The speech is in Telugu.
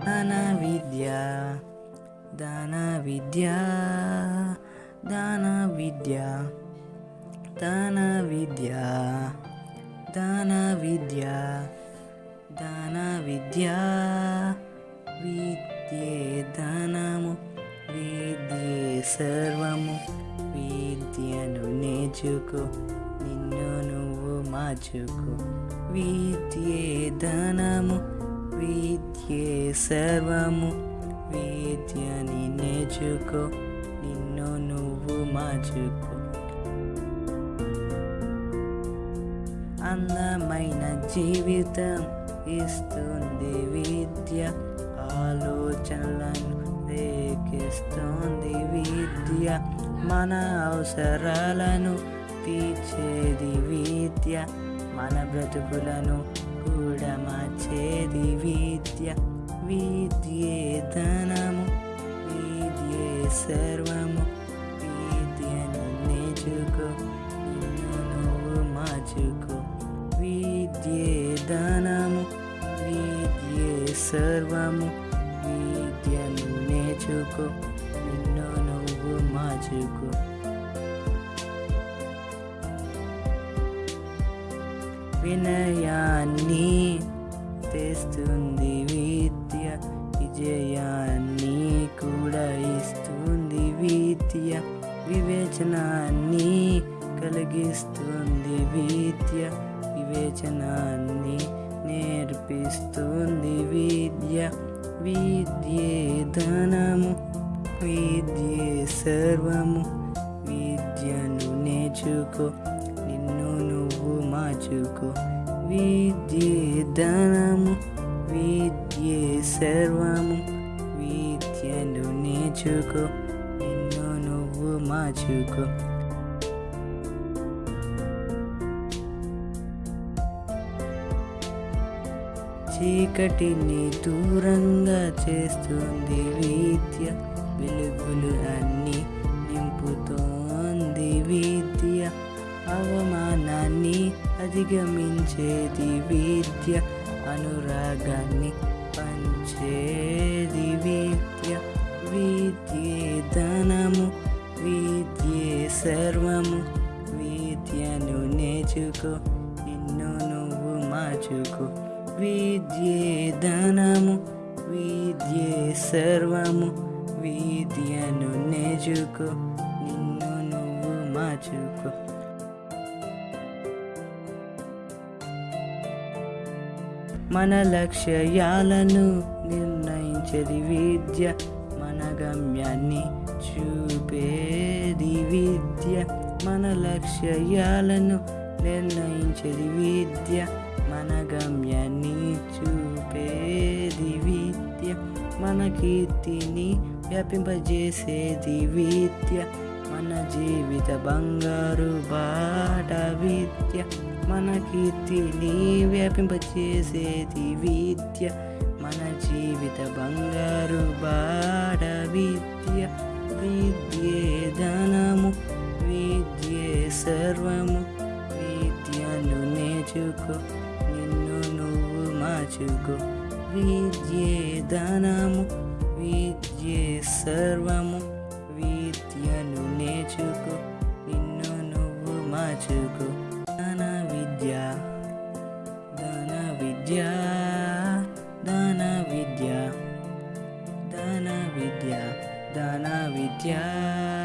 Danavidya, Danavidya, Danavidya, Danavidya, Danavidya, Danavidya, Vidye Dhanamu, Vidye Sarvamu, Vidyanu Nejuku, Ninnu Nuvu Majuku, Vidye Dhanamu, విద్యే సర్వము. విద్యని నేర్చుకో నిన్ను నువ్వు మార్చుకో. అందమైన జీవితం ఇస్తుంది విద్య. ఆలోచనలను రేకిస్తుంది విద్య. మన అవసరాలను తీర్చేది విద్య. మన బ్రతుకులను మార్చేది విద్య విద్యే ధనము విద్యే సర్వము విద్యను నేర్చుకో నిన్ను నువ్వు మార్చుకో విద్యే ధనము విద్యే సర్వము విద్యను నేర్చుకో నిన్ను నువ్వు మార్చుకో వినయాన్ని తెస్తుంది విద్య విజయాన్ని కూడా ఇస్తుంది విద్య వివేచనాన్ని కలిగిస్తుంది విద్య వివేచనాన్ని నేర్పిస్తుంది విద్య. విద్యే ధనము విద్యే సర్వము. విద్యను నేర్చుకో నిన్ను నువ్వు మార్చుకో. విద్యే ధనము విద్యే సర్వము విద్యను నేర్చుకో నిన్ను నువ్వు మార్చుకో. చీకటిని దూరంగా చేస్తుంది విద్య వెలుగులు అన్నీ నింపుతోంది విద్య. అవమానాన్ని అధిగమించేది విద్య అనురాగాన్ని పంచేది విద్య. విద్యే ధనము విద్యే సర్వము. విద్యను నేర్చుకో నిన్ను నువ్వు మార్చుకో. విద్యే ధనము విద్యే సర్వము. విద్యను నేర్చుకో నిన్ను నువ్వు మార్చుకో. మన లక్ష్యాలను నిర్ణయించేది విద్య మన గమ్యాన్ని చూపేది విద్య మన లక్ష్యాలను నిర్ణయించేది విద్య మన గమ్యాన్ని చూపేది విద్య మన కీర్తిని వ్యాపింపజేసేది విద్య మన జీవిత బంగారు బాట విద్య మన కీర్తిని వ్యాపింపచేసేది విద్య మన జీవిత బంగారు బాడ విద్య. విద్యే ధనము విద్యే సర్వము. విద్యను నేర్చుకో నిన్ను నువ్వు మార్చుకో. విద్యే ధనము విద్యే సర్వము. 家